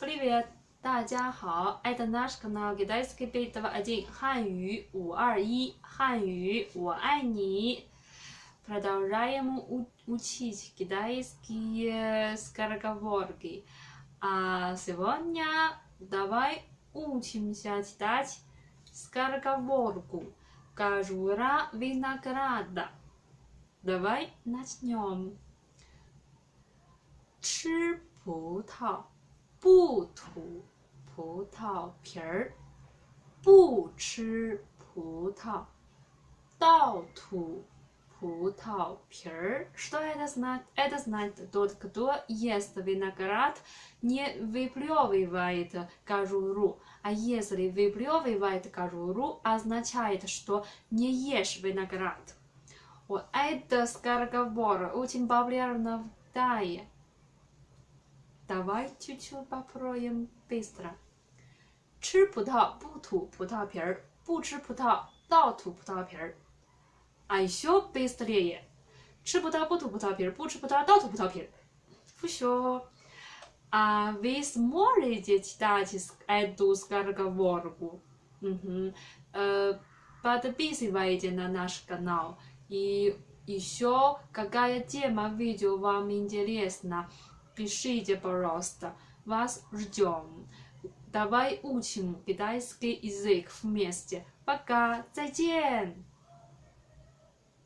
Привет, 大家好，Это наш канал Китайский Битва один 汉语五二一汉语我爱你。Продолжаем учить китайские скороговорки. А сегодня давай учимся читать скороговорку Кожура винограда. Давай начнем. 吃葡萄。 不吐葡萄皮儿，不吃葡萄，倒吐葡萄皮儿。Что это значит? Это значит, тот, кто ест виноград, не выплевывает кожуру. А если выплевывает кожуру, означает, что не ешь виноград. Вот это скороговорка очень популярна в Тае. Давай чуть-чуть попробуем быстро. 吃葡萄不吐葡萄皮儿，不吃葡萄倒吐葡萄皮儿。А еще быстрее. 吃葡萄不吐葡萄皮儿，不吃葡萄倒吐葡萄皮儿。Все. А вы сможете читать эту скороговорку? Угу. Подписывайтесь на наш канал. И еще какая тема видео вам интересна? Пишите, пожалуйста, вас ждем. Давай учим китайский язык вместе. Пока, 再见。